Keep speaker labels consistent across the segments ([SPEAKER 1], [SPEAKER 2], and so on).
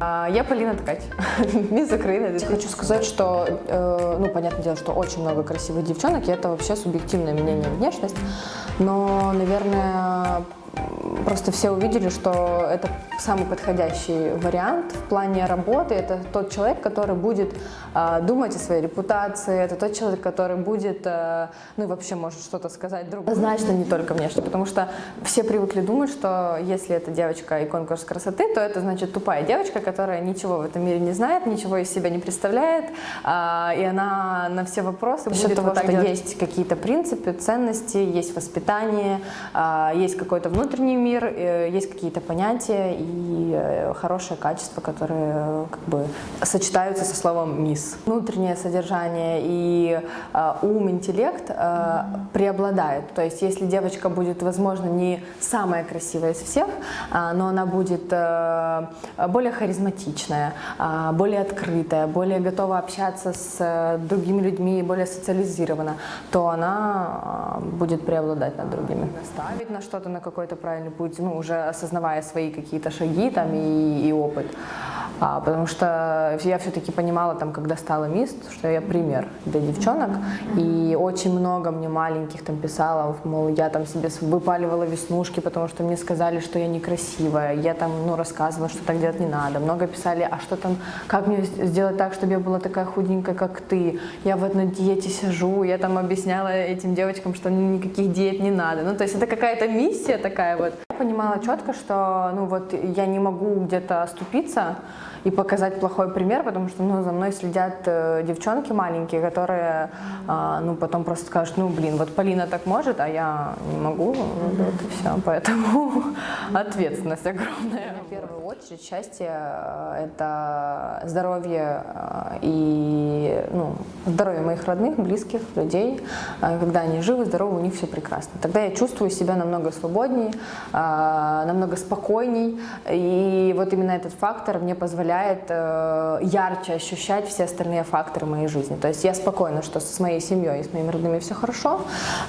[SPEAKER 1] А, Я Полина Ткач, мисс Украины. Хочу сказать, что, э, ну, понятное дело, что очень много красивых девчонок, и это вообще субъективное мнение внешность, но, наверное, просто все увидели, что это самый подходящий вариант в плане работы. Это тот человек, который будет э, думать о своей репутации, это тот человек, который будет, э, ну и вообще может что-то сказать другу. Однозначно не только внешне, потому что все привыкли думать, что если это девочка и конкурс красоты, то это значит тупая девочка, которая ничего в этом мире не знает, ничего из себя не представляет, э, и она на все вопросы будет того, вот что делать. есть какие-то принципы, ценности, есть воспитание, э, есть какой-то внутренний мир, э, есть какие-то понятия и э, хорошее качество, которые э, как бы сочетаются со словом «мисс». Внутреннее содержание и ум, интеллект преобладают. То есть если девочка будет, возможно, не самая красивая из всех, но она будет более харизматичная, более открытая, более готова общаться с другими людьми, более социализирована, то она будет преобладать над другими. Ставить на что-то, на какой-то правильный путь, ну, уже осознавая свои какие-то шаги там и, и опыт. А, потому что я все-таки понимала, там, когда стала мисс, что я пример для девчонок. И очень много мне маленьких там писала, мол, я там себе выпаливала веснушки, потому что мне сказали, что я некрасивая. Я там, ну, рассказывала, что так делать не надо. Много писали, а что там, как мне сделать так, чтобы я была такая худенькая, как ты. Я в одной диете сижу, я там объясняла этим девочкам, что никаких диет не надо. Ну, то есть это какая-то миссия такая вот. Я понимала четко, что, ну, вот я не могу где-то оступиться, и показать плохой пример, потому что ну, за мной следят э, девчонки маленькие, которые э, ну, потом просто скажут, ну блин, вот Полина так может, а я не могу, ну, вот и все, поэтому ответственность огромная. В первую очередь счастье э, – это здоровье э, и ну, здоровье моих родных, близких, людей. Э, когда они живы, здоровы, у них все прекрасно. Тогда я чувствую себя намного свободнее, намного спокойней, и вот именно этот фактор мне позволяет позволяет э, ярче ощущать все остальные факторы моей жизни. То есть я спокойна, что с моей семьей и с моими родными все хорошо,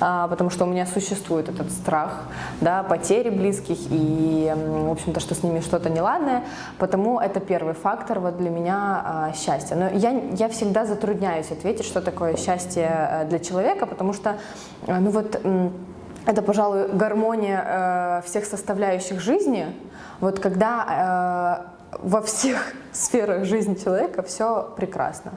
[SPEAKER 1] э, потому что у меня существует этот страх да, потери близких и, в общем-то, что с ними что-то неладное. Потому это первый фактор вот для меня э, счастья. Но я, я всегда затрудняюсь ответить, что такое счастье э, для человека, потому что, э, ну вот... Э, это, пожалуй, гармония э, всех составляющих жизни. Вот когда э, во всех сферах жизни человека все прекрасно.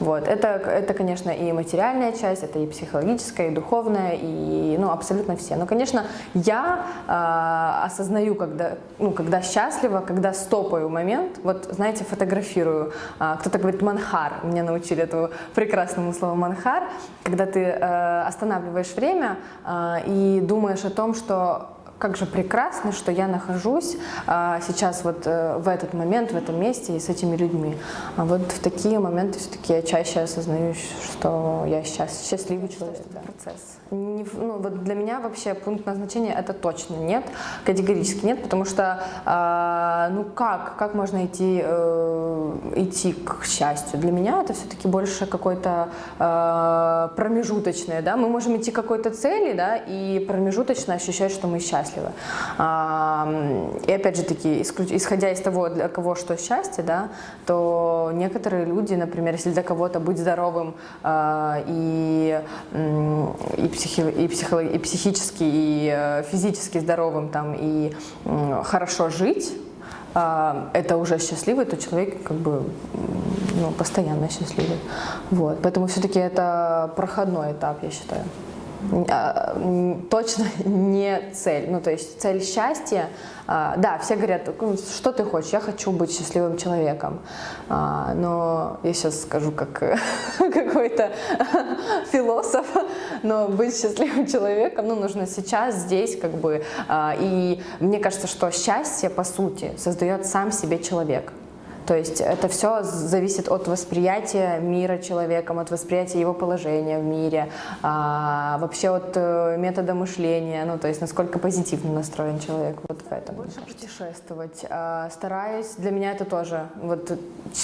[SPEAKER 1] Вот. Это, это, конечно, и материальная часть, это и психологическая, и духовная, и ну, абсолютно все. Но, конечно, я э, осознаю, когда, ну, когда счастлива, когда стопаю момент, вот, знаете, фотографирую. Э, Кто-то говорит манхар, меня научили этому прекрасному слову манхар, когда ты э, останавливаешь время э, и думаешь о том, что как же прекрасно, что я нахожусь а, сейчас вот а, в этот момент, в этом месте и с этими людьми. А вот в такие моменты все-таки я чаще осознаю, что я сейчас счастливый человек. Да. Процесс. Не, ну, вот для меня вообще пункт назначения это точно нет, категорически нет, потому что э, ну как, как можно идти, э, идти к счастью? Для меня это все-таки больше какой-то э, промежуточное, да, мы можем идти к какой-то цели, да, и промежуточно ощущать, что мы счастливы. Э, и опять же таки, исходя из того, для кого что счастье, да, то некоторые люди, например, если для кого-то быть здоровым э, и, и психи, и, психо, и психически, и э, физически здоровым там, и хорошо жить, а, это уже счастливый, то человек как бы ну, постоянно счастливый. Вот. Поэтому все-таки это проходной этап, я считаю. А, точно не цель. Ну, то есть цель счастья, а, да, все говорят, «Ну, что ты хочешь, я хочу быть счастливым человеком. А, но я сейчас скажу как какой-то философ, но быть счастливым человеком, ну, нужно сейчас, здесь, как бы. И мне кажется, что счастье, по сути, создает сам себе человек. То есть это все зависит от восприятия мира человеком, от восприятия его положения в мире, а, вообще от э, метода мышления, ну то есть насколько позитивно настроен человек вот в этом. Больше путешествовать. А, стараюсь, для меня это тоже, вот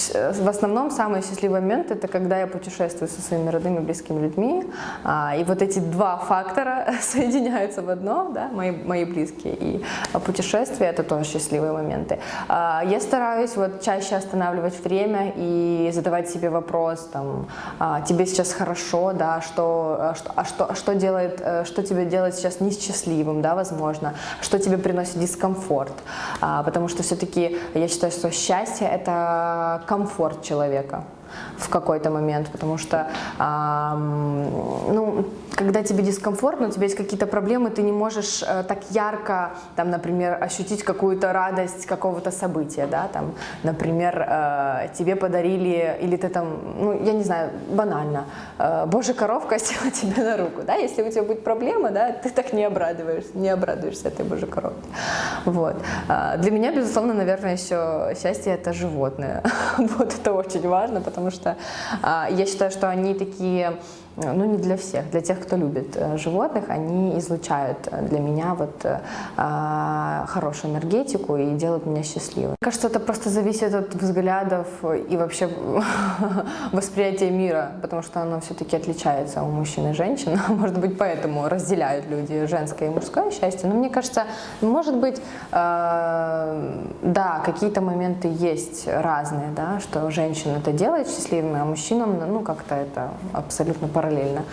[SPEAKER 1] в основном самый счастливый момент это когда я путешествую со своими родными близкими людьми, а, и вот эти два фактора соединяются в одно, да, мои, мои близкие, и путешествия это тоже счастливые моменты. А, я стараюсь вот чаще останавливать время и задавать себе вопрос, там, а, тебе сейчас хорошо, да, что, а, что, а что, что делает, э, что тебе делает сейчас несчастливым, да, возможно, что тебе приносит дискомфорт, потому что все-таки я считаю, что счастье это комфорт человека в какой-то момент, потому что, ну, когда тебе дискомфортно, у тебя есть какие-то проблемы, ты не можешь э, так ярко, там, например, ощутить какую-то радость какого-то события, да, там, например, э, тебе подарили, или ты там, ну, я не знаю, банально, э, боже, коровка села тебе на руку, да, если у тебя будет проблема, да, ты так не обрадуешься, не обрадуешься этой боже коровке, вот. Э, для меня, безусловно, наверное, еще счастье это животное, вот, это очень важно, потому что э, я считаю, что они такие ну не для всех, для тех, кто любит э, животных, они излучают э, для меня вот э, а, хорошую энергетику и делают меня счастливой. Мне кажется, это просто зависит от взглядов и вообще восприятия мира, потому что оно все-таки отличается у мужчин и женщин. Может быть, поэтому разделяют люди женское и мужское счастье. Но мне кажется, может быть, да, какие-то моменты есть разные, да, что женщина это делает счастливыми, а мужчинам, ну, как-то это абсолютно по параллельно.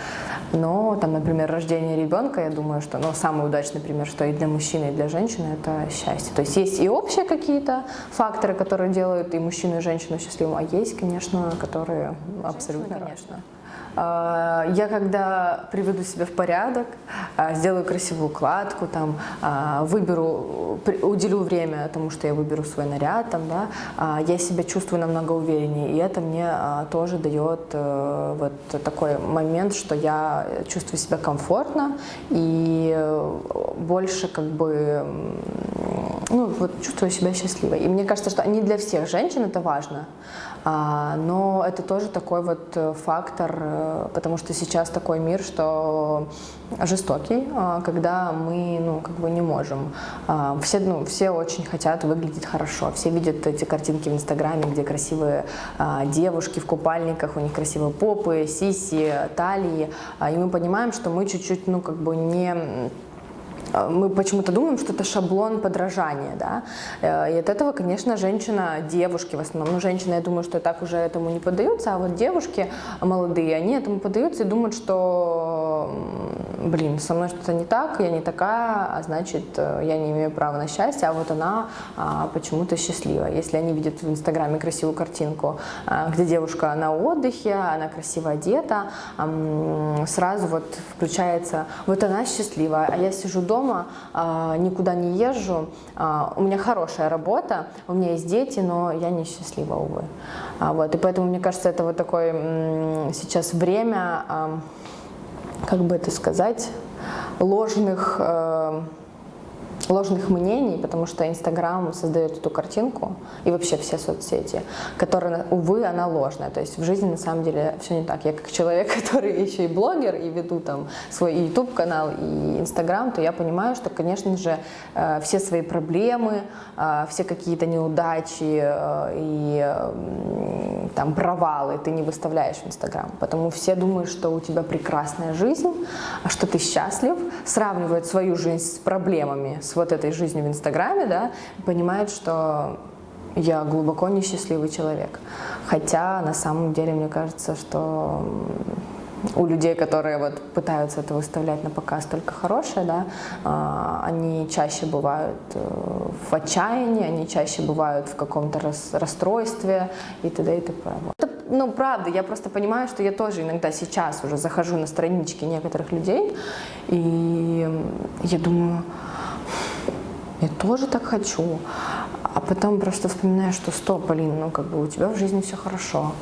[SPEAKER 1] Но, там, например, рождение ребенка, я думаю, что ну, самый удачный пример, что и для мужчины, и для женщины это счастье. То есть есть и общие какие-то факторы, которые делают и мужчину, и женщину счастливым, а есть, конечно, которые абсолютно, конечно. Я когда приведу себя в порядок, а, сделаю красивую укладку, там, а, выберу, уделю время тому, что я выберу свой наряд, там, да, я себя чувствую намного увереннее. И это мне тоже дает э, вот такой момент, что я чувствую себя комфортно и э, больше как бы ну, вот чувствую себя счастливой. И мне кажется, что не для всех женщин это важно, а, но это тоже такой вот э, фактор, э, потому что сейчас такой мир, что жестокий, а, когда мы, ну, как бы не можем. А, все, ну, все очень хотят выглядеть хорошо, все видят эти картинки в Инстаграме, где красивые девушки в купальниках, у них красивые попы, сиси, талии, и мы понимаем, что мы чуть-чуть, ну, как бы не а, мы почему-то думаем, что это шаблон подражания, да, э, и от этого, конечно, женщина, девушки в основном, ну, женщины, я думаю, что так уже этому не поддаются, а вот девушки молодые, они этому поддаются и думают, что, блин, со мной что-то не так, я не такая, а значит, э, я не имею права на счастье, а вот она а, почему-то счастлива. Если они видят в Инстаграме красивую картинку, а, где девушка на отдыхе, она красиво одета, а, сразу вот включается, вот она счастлива, а я сижу дома, а, никуда не езжу, а, у меня хорошая работа, у меня есть дети, но я не счастлива, увы. А, вот, и поэтому, мне кажется, это вот такое сейчас время, как бы это сказать, ложных ложных мнений, потому что Инстаграм создает эту картинку, и вообще все соцсети, которая, увы, она ложная. То есть в жизни на самом деле все не так. Я как человек, который еще и блогер, и веду там свой YouTube-канал и Инстаграм, то я понимаю, что, конечно же, э, все свои проблемы, э, все какие-то неудачи э, и там провалы ты не выставляешь в Инстаграм. Потому все думают, что у тебя прекрасная жизнь, а что ты счастлив, сравнивают свою жизнь с проблемами, с вот этой жизнью в Инстаграме, да, понимают, что я глубоко несчастливый человек. Хотя на самом деле мне кажется, что у людей, которые вот пытаются это выставлять на показ только хорошее, да, а, они чаще бывают э, в отчаянии, они чаще бывают в каком-то расстройстве и т.д. и т.п. Это, ну, правда, я просто понимаю, что я тоже иногда сейчас уже захожу на странички некоторых людей, и я думаю, я тоже так хочу. а потом просто вспоминаешь, что стоп, Полин, ну как бы у тебя в жизни все хорошо,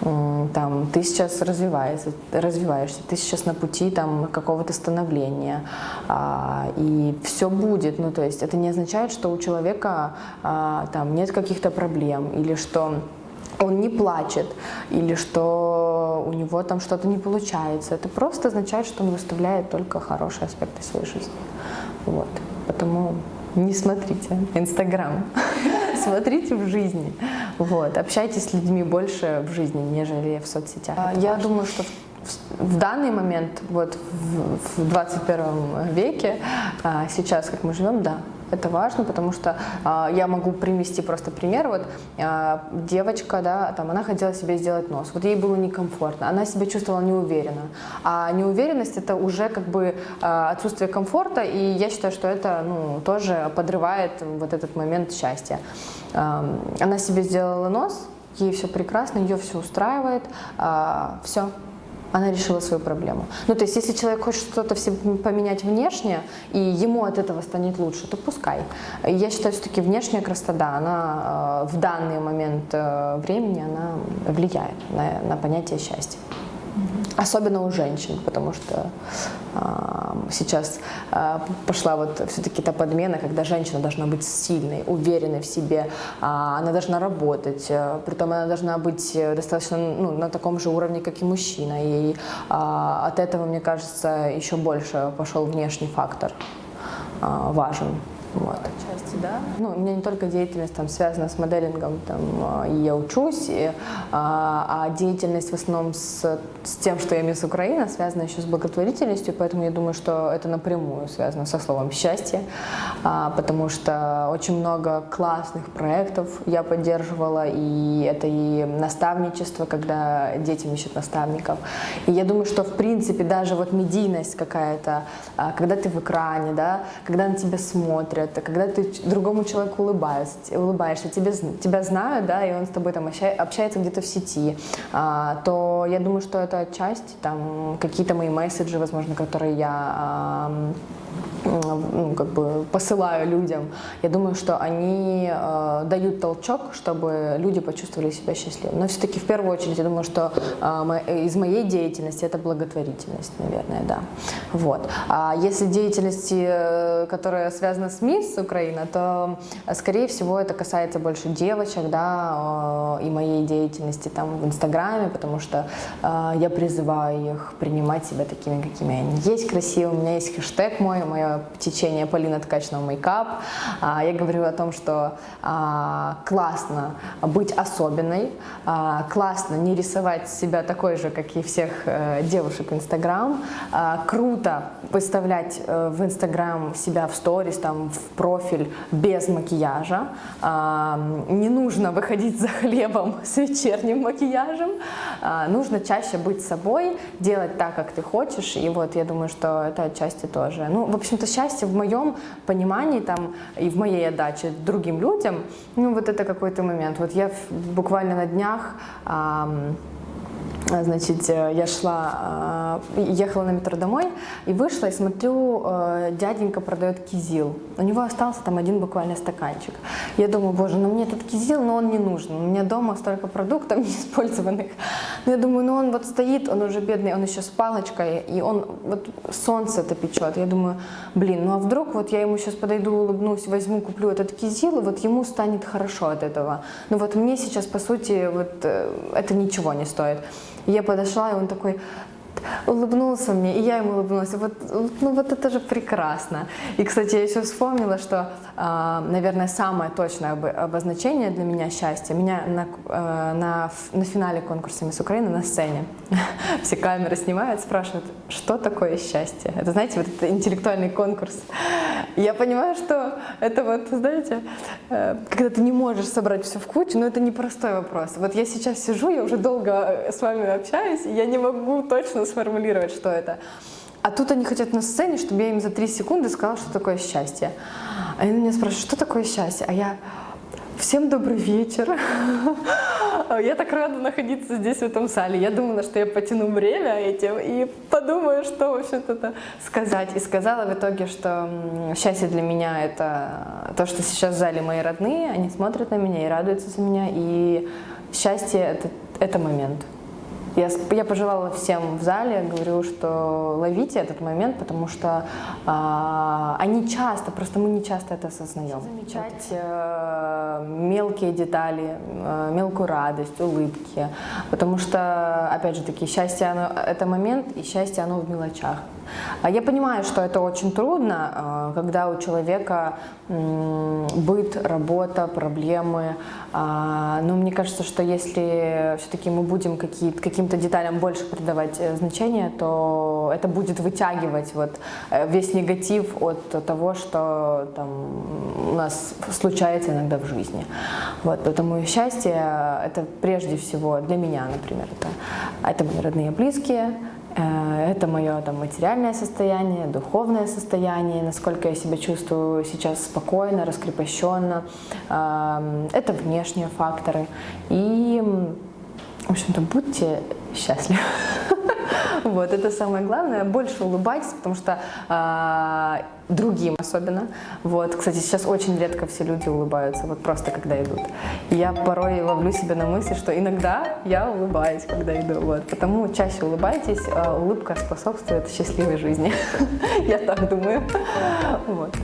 [SPEAKER 1] там, ты сейчас развиваешься, развиваешься, ты сейчас на пути там какого-то становления, а, и все будет, ну то есть это не означает, что у человека а, там нет каких-то проблем, или что он не плачет, или что у него там что-то не получается. Это просто означает, что он выставляет только хорошие аспекты своей жизни. Вот. Потому не смотрите Инстаграм, смотрите в жизни. Вот. Общайтесь с людьми больше в жизни, нежели в соцсетях. А, я думаю, что в данный момент, вот в 21 веке, а, сейчас, как мы живем, да, это важно, потому что э, я могу привести просто пример. Вот э, девочка, да, там, она хотела себе сделать нос. Вот ей было некомфортно, она себя чувствовала неуверенно. А неуверенность это уже как бы э, отсутствие комфорта, и я считаю, что это ну, тоже подрывает вот этот момент счастья. Э, она себе сделала нос, ей все прекрасно, ее все устраивает, э, все, она решила свою проблему. Ну, то есть, если человек хочет что-то поменять внешне, и ему от этого станет лучше, то пускай. Я считаю, все-таки внешняя красота, она э, в данный момент э, времени, она влияет на, на понятие счастья. Особенно у женщин, потому что э, сейчас э, пошла вот все-таки та подмена, когда женщина должна быть сильной, уверенной в себе, э, она должна работать, э, притом она должна быть достаточно ну, на таком же уровне, как и мужчина. И э, от этого, мне кажется, еще больше пошел внешний фактор э, важен. Вот. Отчасти, да. Ну, у меня не только деятельность там связана с моделингом, там, а, и я учусь, и, а, а деятельность в основном с, с тем, что я мисс Украина, связана еще с благотворительностью, поэтому я думаю, что это напрямую связано со словом «счастье», а, потому что очень много классных проектов я поддерживала, и это и наставничество, когда детям ищут наставников. И я думаю, что в принципе даже вот медийность какая-то, а, когда ты в экране, да, когда на тебя смотрят, это когда ты другому человеку улыбаешься, улыбаешься тебе, тебя знают, да, и он с тобой там общается где-то в сети, а, то я думаю, что это часть, там, какие-то мои месседжи, возможно, которые я ну, как бы посылаю людям, я думаю, что они э, дают толчок, чтобы люди почувствовали себя счастливыми. Но все-таки в первую очередь я думаю, что э, из моей деятельности это благотворительность, наверное, да. Вот. А если деятельности, э, которая связана с МИС Украина, то, скорее всего, это касается больше девочек, да, э, и моей деятельности там в Инстаграме, потому что э, я призываю их принимать себя такими, какими они есть, красивыми. У меня есть хэштег мой, мое течение Полина Ткачного мейкап. А, я говорю о том, что а, классно быть особенной, а, классно не рисовать себя такой же, как и всех э, девушек Инстаграм, круто выставлять э, в Инстаграм себя в сторис, там, в профиль без макияжа, не нужно выходить за хлебом с вечерним макияжем, нужно чаще быть собой, делать так, как ты хочешь, и вот я думаю, что это отчасти тоже. Ну, в общем-то, счастье в моем понимании там и в моей отдаче другим людям, ну вот это какой-то момент. Вот я буквально на днях Значит, э, я шла, э, ехала на метро домой и вышла, и смотрю, э, дяденька продает кизил. У него остался там один буквально стаканчик. Я думаю, боже, ну мне этот кизил, но он не нужен. У меня дома столько продуктов неиспользованных. Но я думаю, ну он вот стоит, он уже бедный, он еще с палочкой, и он вот солнце это печет. Я думаю, блин, ну а вдруг вот я ему сейчас подойду, улыбнусь, возьму, куплю этот кизил, и вот ему станет хорошо от этого. Ну вот мне сейчас, по сути, вот это ничего не стоит. Я подошла, и он такой, улыбнулся мне, и я ему улыбнулась. Вот, ну вот это же прекрасно. И, кстати, я еще вспомнила, что, а, наверное, самое точное обозначение для меня счастья, меня на, э, на, на финале конкурса «Мисс Украины» на сцене все камеры снимают, спрашивают, что такое счастье. Это, знаете, вот это интеллектуальный конкурс. Я понимаю, что это вот, знаете, э, когда ты не можешь собрать все в кучу, но это непростой вопрос. Вот я сейчас сижу, я уже долго с вами общаюсь, и я не могу точно сформулировать, что это. А тут они хотят на сцене, чтобы я им за три секунды сказала, что такое счастье. А они меня спрашивают, что такое счастье? А я, всем добрый вечер. Я так рада находиться здесь, в этом зале. Я думала, что я потяну время этим и подумаю, что, в общем-то, сказать. И сказала в итоге, что счастье для меня – это то, что сейчас в зале мои родные, они смотрят на меня и радуются за меня. И счастье это, – это момент. Я, я пожелала всем в зале, говорю, что ловите этот момент, потому что э, они часто, просто мы не часто это осознаем. Замечать э, мелкие детали, э, мелкую радость, улыбки, потому что, опять же таки, счастье оно, это момент, и счастье оно в мелочах. А я понимаю, что это очень трудно, э, когда у человека быт, работа, проблемы. А, но мне кажется, что если все-таки мы будем каким-то деталям больше придавать э, значение, то это будет вытягивать вот э, весь негатив от того, что там у нас случается иногда в жизни. Вот, поэтому счастье – это прежде всего для меня, например, это, это мои родные и близкие, Э, это мое там, материальное состояние, духовное состояние, насколько я себя чувствую сейчас спокойно, раскрепощенно. Эм, это внешние факторы. И, в общем-то, будьте счастливы. Вот, это самое главное. Больше улыбайтесь, потому что э, другим особенно. Вот, кстати, сейчас очень редко все люди улыбаются, вот просто когда идут. Я порой ловлю себя на мысли, что иногда я улыбаюсь, когда иду. Вот, потому чаще улыбайтесь. Э, улыбка способствует счастливой жизни. Я так думаю. Вот.